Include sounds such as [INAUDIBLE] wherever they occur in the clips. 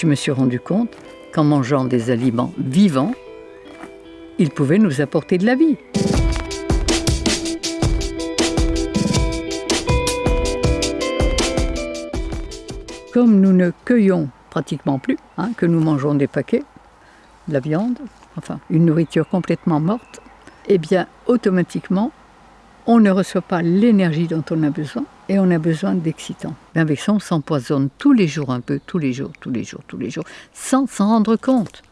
je me suis rendu compte qu'en mangeant des aliments vivants, ils pouvaient nous apporter de la vie. Comme nous ne cueillons pratiquement plus, hein, que nous mangeons des paquets, de la viande, enfin une nourriture complètement morte, eh bien automatiquement, on ne reçoit pas l'énergie dont on a besoin et on a besoin d'excitants. Avec ça, on s'empoisonne tous les jours un peu, tous les jours, tous les jours, tous les jours, sans s'en rendre compte.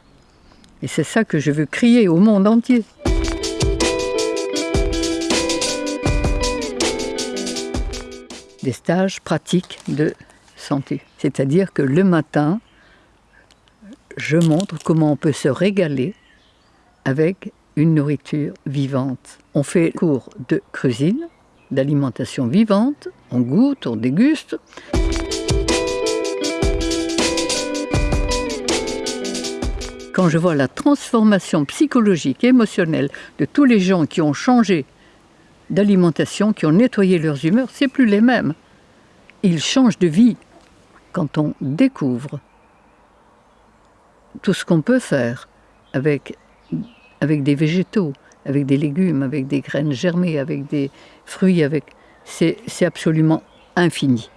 Et c'est ça que je veux crier au monde entier. Des stages pratiques de santé. C'est-à-dire que le matin, je montre comment on peut se régaler avec une nourriture vivante. On fait cours de cuisine, d'alimentation vivante, on goûte, on déguste. Quand je vois la transformation psychologique, émotionnelle de tous les gens qui ont changé d'alimentation, qui ont nettoyé leurs humeurs, c'est plus les mêmes. Ils changent de vie quand on découvre tout ce qu'on peut faire avec, avec des végétaux, avec des légumes, avec des graines germées, avec des fruits, avec c'est absolument infini.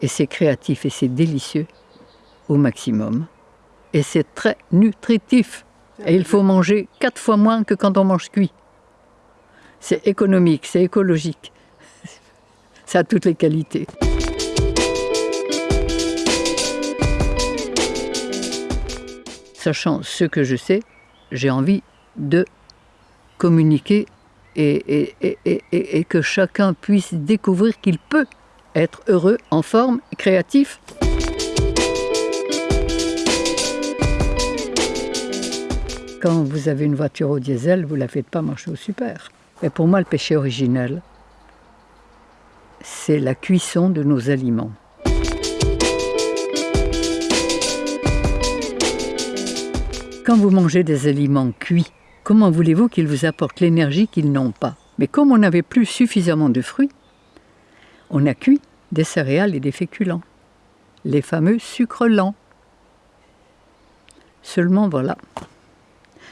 Et c'est créatif et c'est délicieux au maximum. Et c'est très nutritif. Et il faut manger quatre fois moins que quand on mange cuit. C'est économique, c'est écologique. [LAUGHS] Ça a toutes les qualités. Sachant ce que je sais, j'ai envie de communiquer et, et, que chacun puisse découvrir qu'il peut être heureux, en forme, créatif. Quand vous avez une voiture au diesel, vous ne la faites pas marcher au super. Mais pour moi, le péché originel, c'est la cuisson de nos aliments. Quand vous mangez des aliments cuits, comment voulez-vous qu'ils vous apportent l'énergie qu'ils n'ont pas? Mais comme on n'avait plus suffisamment de fruits, on a cuit des céréales et des féculents, les fameux sucres lents. Seulement voilà,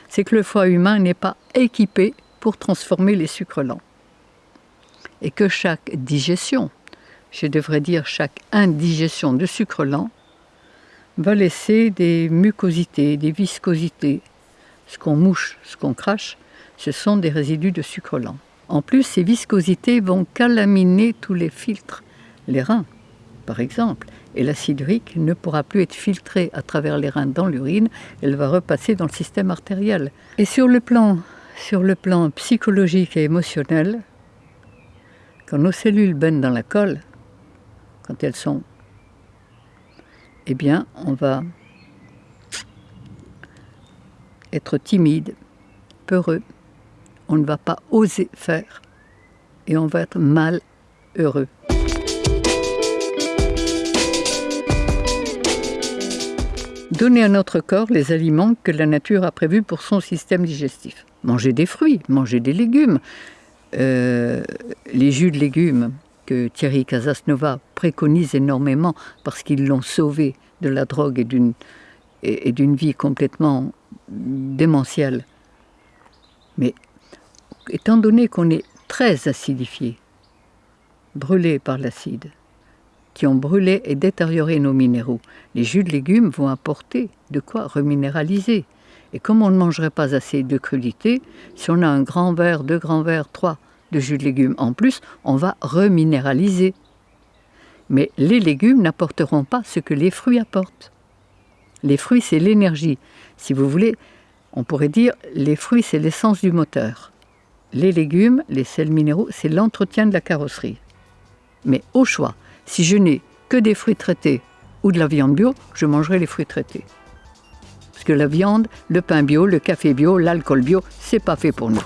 c'est que le foie humain n'est pas équipé pour transformer les sucres lents. Et que chaque digestion, je devrais dire chaque indigestion de sucre lent, va laisser des mucosités, des viscosités. Ce qu'on mouche, ce qu'on crache, ce sont des résidus de sucre lent. En plus, ces viscosités vont calaminer tous les filtres, les reins par exemple, et l'acide urique ne pourra plus être filtré à travers les reins dans l'urine, elle va repasser dans le système artériel. Et sur le plan, sur le plan psychologique et émotionnel, quand nos cellules baignent dans la colle, quand elles sont eh bien, on va être timide, peureux, on ne va pas oser faire et on va être mal heureux. Donner à notre corps les aliments que la nature a prévus pour son système digestif. Manger des fruits, manger des légumes, euh, les jus de légumes, que Thierry Casasnova préconise énormément parce qu'ils l'ont sauvé de la drogue et d'une et, d'une vie complètement démentielle. Mais étant donné qu'on est très acidifié, brûlé par l'acide, qui ont brûlé et détérioré nos minéraux, les jus de légumes vont apporter de quoi reminéraliser. Et comme on ne mangerait pas assez de crudité, si on a un grand verre, deux grands verres, trois de jus de légumes en plus, on va reminéraliser. Mais les légumes n'apporteront pas ce que les fruits apportent. Les fruits, c'est l'énergie. Si vous voulez, on pourrait dire les fruits, c'est l'essence du moteur. Les légumes, les sels minéraux, c'est l'entretien de la carrosserie. Mais au choix, si je n'ai que des fruits traités ou de la viande bio, je mangerai les fruits traités. Parce que la viande, le pain bio, le café bio, l'alcool bio, c'est pas fait pour nous.